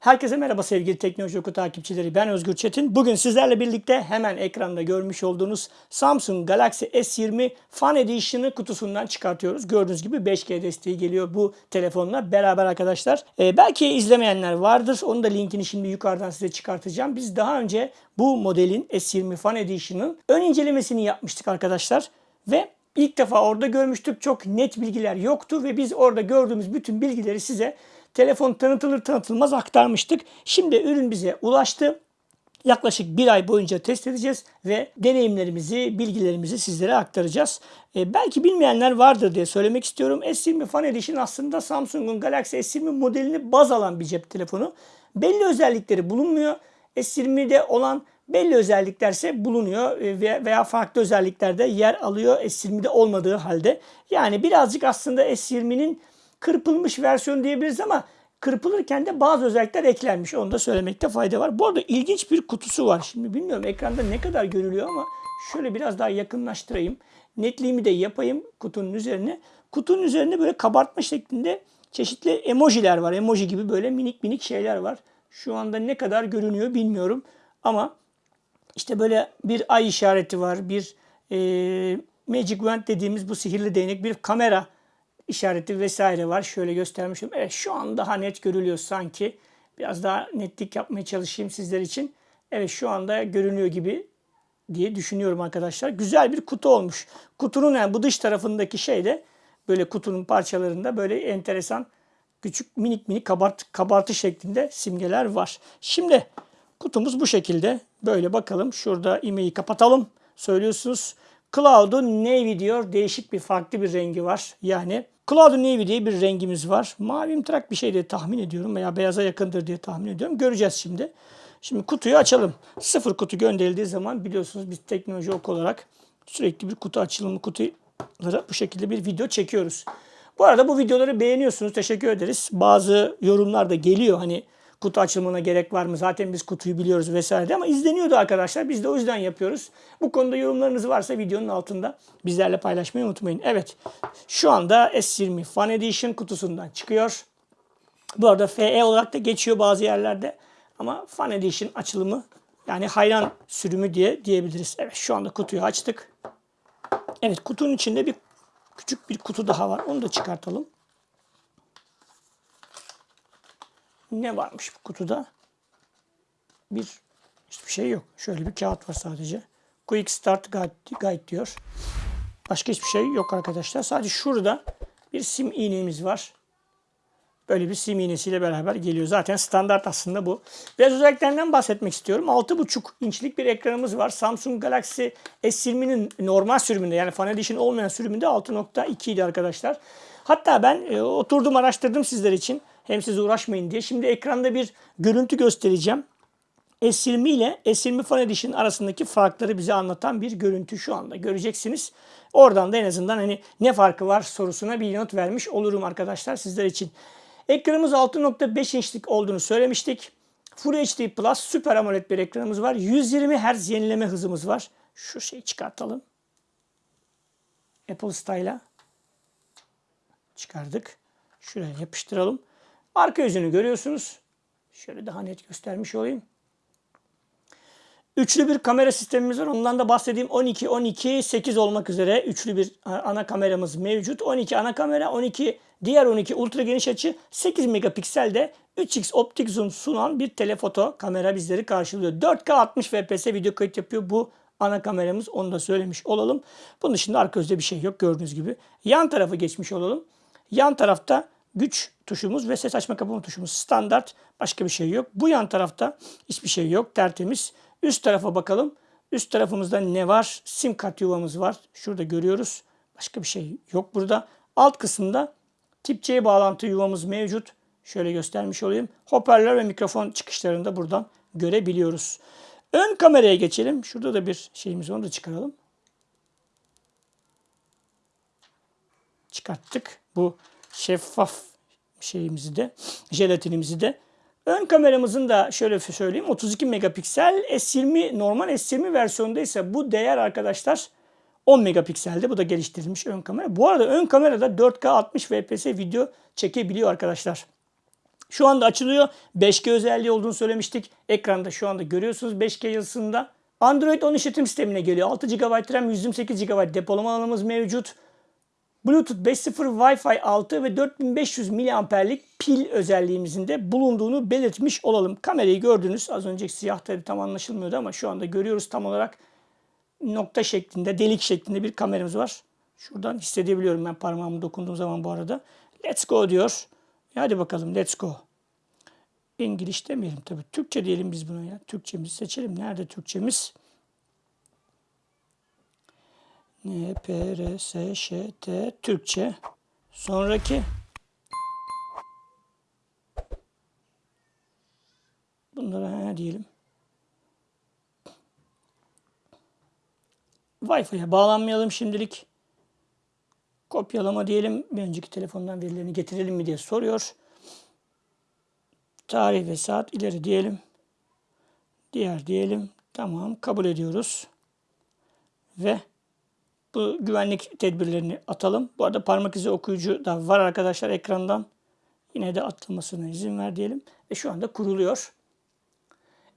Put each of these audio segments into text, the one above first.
Herkese merhaba sevgili Teknoloji Oku takipçileri. Ben Özgür Çetin. Bugün sizlerle birlikte hemen ekranda görmüş olduğunuz Samsung Galaxy S20 Fan Edition'ı kutusundan çıkartıyoruz. Gördüğünüz gibi 5G desteği geliyor bu telefonla beraber arkadaşlar. Ee, belki izlemeyenler vardır. Onun da linkini şimdi yukarıdan size çıkartacağım. Biz daha önce bu modelin S20 Fan Edition'ın ön incelemesini yapmıştık arkadaşlar. Ve ilk defa orada görmüştük. Çok net bilgiler yoktu ve biz orada gördüğümüz bütün bilgileri size telefon tanıtılır tanıtılmaz aktarmıştık. Şimdi ürün bize ulaştı. Yaklaşık bir ay boyunca test edeceğiz ve deneyimlerimizi, bilgilerimizi sizlere aktaracağız. E, belki bilmeyenler vardır diye söylemek istiyorum. S20 Fan Edition aslında Samsung'un Galaxy S20 modelini baz alan bir cep telefonu. Belli özellikleri bulunmuyor. S20'de olan belli özelliklerse bulunuyor e, veya farklı özelliklerde yer alıyor S20'de olmadığı halde. Yani birazcık aslında S20'nin kırpılmış versiyon diyebiliriz ama kırpılırken de bazı özellikler eklenmiş. Onu da söylemekte fayda var. Bu arada ilginç bir kutusu var. Şimdi bilmiyorum ekranda ne kadar görülüyor ama şöyle biraz daha yakınlaştırayım. Netliğimi de yapayım kutunun üzerine. Kutunun üzerinde böyle kabartma şeklinde çeşitli emojiler var. Emoji gibi böyle minik minik şeyler var. Şu anda ne kadar görünüyor bilmiyorum. Ama işte böyle bir ay işareti var. Bir e, Magic Wand dediğimiz bu sihirli değnek. Bir kamera işareti vesaire var. Şöyle göstermişim. Evet şu an daha net görülüyor sanki. Biraz daha netlik yapmaya çalışayım sizler için. Evet şu anda görünüyor gibi diye düşünüyorum arkadaşlar. Güzel bir kutu olmuş. Kutunun yani bu dış tarafındaki şey de böyle kutunun parçalarında böyle enteresan küçük minik minik kabart, kabartı şeklinde simgeler var. Şimdi kutumuz bu şekilde. Böyle bakalım. Şurada imeyi kapatalım. Söylüyorsunuz. Cloud'u Navy diyor. Değişik bir farklı bir rengi var. Yani Cloud Navy diye bir rengimiz var. Mavimtırak bir şey diye tahmin ediyorum veya beyaza yakındır diye tahmin ediyorum. Göreceğiz şimdi. Şimdi kutuyu açalım. Sıfır kutu gönderildiği zaman biliyorsunuz biz teknoloji ok olarak sürekli bir kutu açılımı kutulara bu şekilde bir video çekiyoruz. Bu arada bu videoları beğeniyorsunuz. Teşekkür ederiz. Bazı yorumlar da geliyor. Hani kutu açılımına gerek var mı? Zaten biz kutuyu biliyoruz vesaire ama izleniyordu arkadaşlar. Biz de o yüzden yapıyoruz. Bu konuda yorumlarınız varsa videonun altında bizlerle paylaşmayı unutmayın. Evet şu anda S20 Fan Edition kutusundan çıkıyor. Bu arada FE olarak da geçiyor bazı yerlerde. Ama Fan Edition açılımı yani hayran sürümü diye diyebiliriz. Evet şu anda kutuyu açtık. Evet kutunun içinde bir küçük bir kutu daha var. Onu da çıkartalım. Ne varmış bu kutuda? Bir hiçbir şey yok. Şöyle bir kağıt var sadece. Quick Start Guide, Guide diyor. Başka hiçbir şey yok arkadaşlar. Sadece şurada bir sim iğnemiz var. Böyle bir sim iğnesiyle beraber geliyor. Zaten standart aslında bu. Biraz özelliklerinden bahsetmek istiyorum. 6.5 inçlik bir ekranımız var. Samsung Galaxy S20'nin normal sürümünde yani Fan Edition olmayan sürümünde 6.2 idi arkadaşlar. Hatta ben e, oturdum araştırdım sizler için. Hem siz uğraşmayın diye. Şimdi ekranda bir görüntü göstereceğim. S20 ile S20 Fan Edition arasındaki farkları bize anlatan bir görüntü şu anda göreceksiniz. Oradan da en azından hani ne farkı var sorusuna bir yanıt vermiş olurum arkadaşlar sizler için. Ekranımız 6.5 inçlik olduğunu söylemiştik. Full HD Plus Super AMOLED bir ekranımız var. 120 Hz yenileme hızımız var. Şu şeyi çıkartalım. Apple Style'a çıkardık. Şuraya yapıştıralım. Arka yüzünü görüyorsunuz. Şöyle daha net göstermiş olayım. Üçlü bir kamera sistemimiz var. Ondan da bahsedeyim. 12, 12, 8 olmak üzere üçlü bir ana kameramız mevcut. 12 ana kamera, 12 diğer 12 ultra geniş açı, 8 megapikselde 3x optik zoom sunan bir telefoto kamera bizleri karşılıyor. 4K 60 fps video kayıt yapıyor bu ana kameramız. Onu da söylemiş olalım. Bunun dışında arka yüzde bir şey yok gördüğünüz gibi. Yan tarafı geçmiş olalım. Yan tarafta güç tuşumuz ve ses açma kapama tuşumuz standart. Başka bir şey yok. Bu yan tarafta hiçbir şey yok. Tertemiz. Üst tarafa bakalım. Üst tarafımızda ne var? Sim kart yuvamız var. Şurada görüyoruz. Başka bir şey yok burada. Alt kısımda tip C bağlantı yuvamız mevcut. Şöyle göstermiş olayım. Hoparlör ve mikrofon çıkışlarını da buradan görebiliyoruz. Ön kameraya geçelim. Şurada da bir şeyimiz. Onu da çıkaralım. Çıkarttık. Bu şeffaf şeyimizi de, jelatinimizi de. Ön kameramızın da şöyle söyleyeyim 32 megapiksel S20 normal S20 versiyonda ise bu değer arkadaşlar 10 megapikselde. Bu da geliştirilmiş ön kamera. Bu arada ön kamerada 4K 60 fps video çekebiliyor arkadaşlar. Şu anda açılıyor. 5G özelliği olduğunu söylemiştik. Ekranda şu anda görüyorsunuz 5G yazısında. Android 10 işletim sistemine geliyor. 6 GB RAM, 128 GB depolama alanımız mevcut. Bluetooth 5.0, Wi-Fi 6 ve 4500 miliamperlik pil özelliğimizin de bulunduğunu belirtmiş olalım. Kamerayı gördünüz. Az önceki siyah tabi tam anlaşılmıyordu ama şu anda görüyoruz tam olarak nokta şeklinde, delik şeklinde bir kameramız var. Şuradan hissedebiliyorum ben parmağımı dokunduğum zaman bu arada. Let's go diyor. E hadi bakalım let's go. İngiliz demeyelim tabii. Türkçe diyelim biz buna ya. Türkçemizi seçelim. Nerede Türkçemiz? N, P, R, S, Ş, T, Türkçe. Sonraki. Bunlara he diyelim. Wi-Fi'ye bağlanmayalım şimdilik. Kopyalama diyelim. Bir önceki telefondan verilerini getirelim mi diye soruyor. Tarih ve saat ileri diyelim. Diğer diyelim. Tamam kabul ediyoruz. Ve bu güvenlik tedbirlerini atalım. Bu arada parmak izi okuyucu da var arkadaşlar ekrandan. Yine de atlamasına izin ver diyelim. Ve şu anda kuruluyor.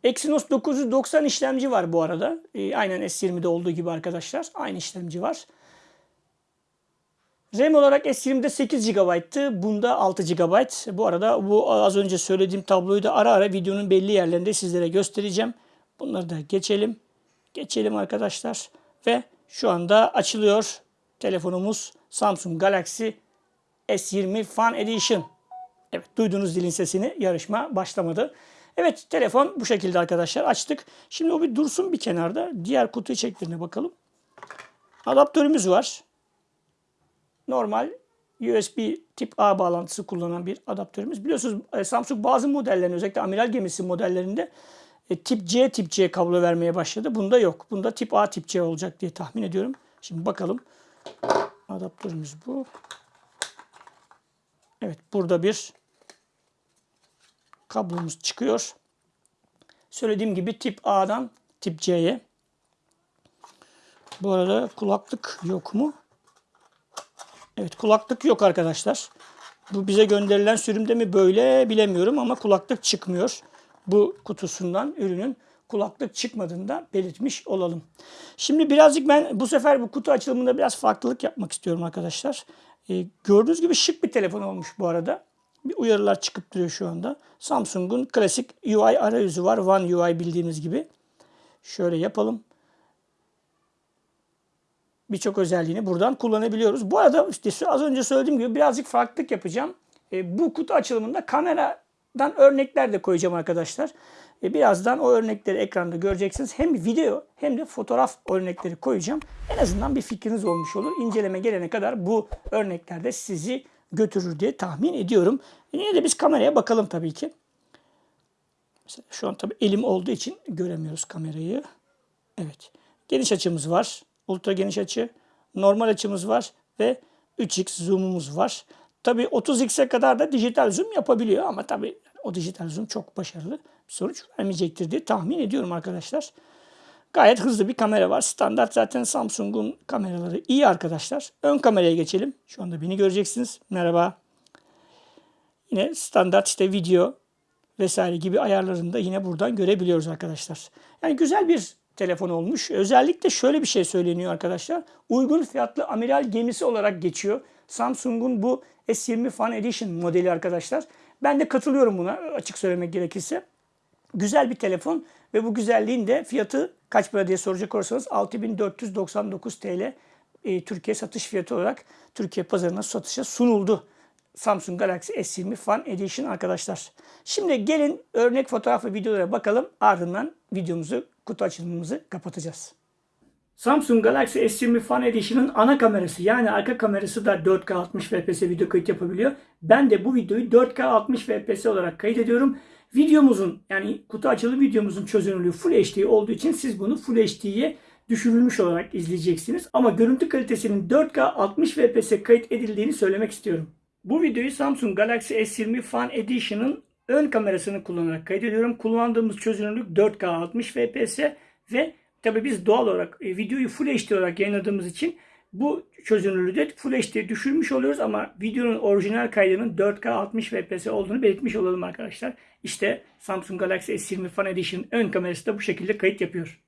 Exynos 990 işlemci var bu arada. E, aynen S20'de olduğu gibi arkadaşlar. Aynı işlemci var. RAM olarak S20'de 8 GB'tı. Bunda 6 GB. Bu arada bu az önce söylediğim tabloyu da ara ara videonun belli yerlerinde sizlere göstereceğim. Bunları da geçelim. Geçelim arkadaşlar. Ve şu anda açılıyor telefonumuz Samsung Galaxy S20 Fan Edition. Evet duyduğunuz dilin sesini yarışma başlamadı. Evet telefon bu şekilde arkadaşlar açtık. Şimdi o bir dursun bir kenarda. Diğer kutu içeriklerine bakalım. Adaptörümüz var. Normal USB tip A bağlantısı kullanan bir adaptörümüz. Biliyorsunuz e, Samsung bazı modellerinde özellikle amiral gemisi modellerinde e, tip C tip C kablo vermeye başladı. Bunda yok. Bunda tip A tip C olacak diye tahmin ediyorum. Şimdi bakalım. Adaptörümüz bu. Evet burada bir kablomuz çıkıyor. Söylediğim gibi tip A'dan tip C'ye. Bu arada kulaklık yok mu? Evet kulaklık yok arkadaşlar. Bu bize gönderilen sürümde mi böyle bilemiyorum ama kulaklık çıkmıyor. Bu kutusundan ürünün kulaklık çıkmadığını da belirtmiş olalım. Şimdi birazcık ben bu sefer bu kutu açılımında biraz farklılık yapmak istiyorum arkadaşlar. Ee, gördüğünüz gibi şık bir telefon olmuş bu arada. Bir uyarılar çıkıp duruyor şu anda. Samsung'un klasik UI arayüzü var. One UI bildiğimiz gibi. Şöyle yapalım birçok özelliğini buradan kullanabiliyoruz. Bu arada işte az önce söylediğim gibi birazcık farklılık yapacağım. E, bu kutu açılımında kameradan örnekler de koyacağım arkadaşlar. E, birazdan o örnekleri ekranda göreceksiniz. Hem video hem de fotoğraf örnekleri koyacağım. En azından bir fikriniz olmuş olur. İnceleme gelene kadar bu örneklerde sizi götürür diye tahmin ediyorum. E, yine de biz kameraya bakalım tabii ki. Mesela şu an tabii elim olduğu için göremiyoruz kamerayı. Evet. Geniş açımız var ultra geniş açı, normal açımız var ve 3x zoom'umuz var. Tabii 30x'e kadar da dijital zoom yapabiliyor ama tabii o dijital zoom çok başarılı bir sonuç vermeyecektir diye tahmin ediyorum arkadaşlar. Gayet hızlı bir kamera var. Standart zaten Samsung'un kameraları iyi arkadaşlar. Ön kameraya geçelim. Şu anda beni göreceksiniz. Merhaba. Yine standart işte video vesaire gibi ayarlarını da yine buradan görebiliyoruz arkadaşlar. Yani güzel bir telefon olmuş. Özellikle şöyle bir şey söyleniyor arkadaşlar. Uygun fiyatlı amiral gemisi olarak geçiyor. Samsung'un bu S20 Fan Edition modeli arkadaşlar. Ben de katılıyorum buna açık söylemek gerekirse. Güzel bir telefon ve bu güzelliğin de fiyatı kaç para diye soracak olursanız 6499 TL e, Türkiye satış fiyatı olarak Türkiye pazarına satışa sunuldu. Samsung Galaxy S20 Fan Edition arkadaşlar. Şimdi gelin örnek fotoğraf ve videolara bakalım. Ardından videomuzu, kutu açılımımızı kapatacağız. Samsung Galaxy S20 Fan Edition'ın ana kamerası yani arka kamerası da 4K 60 fps video kayıt yapabiliyor. Ben de bu videoyu 4K 60 fps olarak kaydediyorum. Videomuzun yani kutu açılım videomuzun çözünürlüğü Full HD olduğu için siz bunu Full HD'ye düşürülmüş olarak izleyeceksiniz. Ama görüntü kalitesinin 4K 60 fps kayıt edildiğini söylemek istiyorum. Bu videoyu Samsung Galaxy S20 Fan Edition'ın ön kamerasını kullanarak kaydediyorum. Kullandığımız çözünürlük 4K 60 fps ve tabi biz doğal olarak e, videoyu Full HD olarak yayınladığımız için Bu çözünürlüğü de Full HD düşürmüş oluyoruz ama videonun orijinal kaydının 4K 60 FPS olduğunu belirtmiş olalım arkadaşlar. İşte Samsung Galaxy S20 Fan Edition ön kamerası da bu şekilde kayıt yapıyor.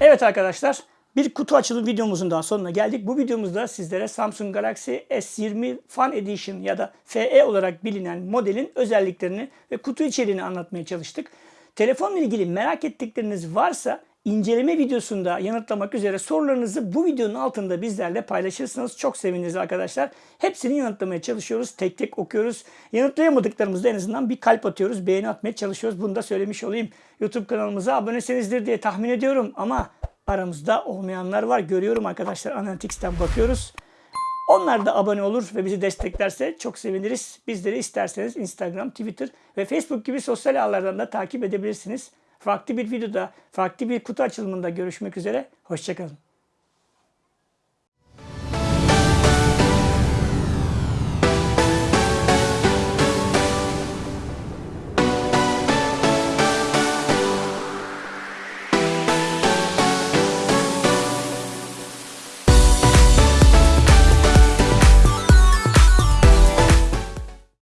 Evet arkadaşlar bir kutu açılım videomuzun daha sonuna geldik. Bu videomuzda sizlere Samsung Galaxy S20 Fan Edition ya da FE olarak bilinen modelin özelliklerini ve kutu içeriğini anlatmaya çalıştık. Telefonla ilgili merak ettikleriniz varsa inceleme videosunda yanıtlamak üzere sorularınızı bu videonun altında bizlerle paylaşırsanız çok seviniriz arkadaşlar. Hepsini yanıtlamaya çalışıyoruz. Tek tek okuyoruz. Yanıtlayamadıklarımızda en azından bir kalp atıyoruz. Beğeni atmaya çalışıyoruz. Bunu da söylemiş olayım. YouTube kanalımıza abonesenizdir diye tahmin ediyorum ama aramızda olmayanlar var. Görüyorum arkadaşlar. Analytics'ten bakıyoruz. Onlar da abone olur ve bizi desteklerse çok seviniriz. Bizleri isterseniz Instagram, Twitter ve Facebook gibi sosyal ağlardan da takip edebilirsiniz. Farklı bir videoda, farklı bir kutu açılımında görüşmek üzere. Hoşçakalın.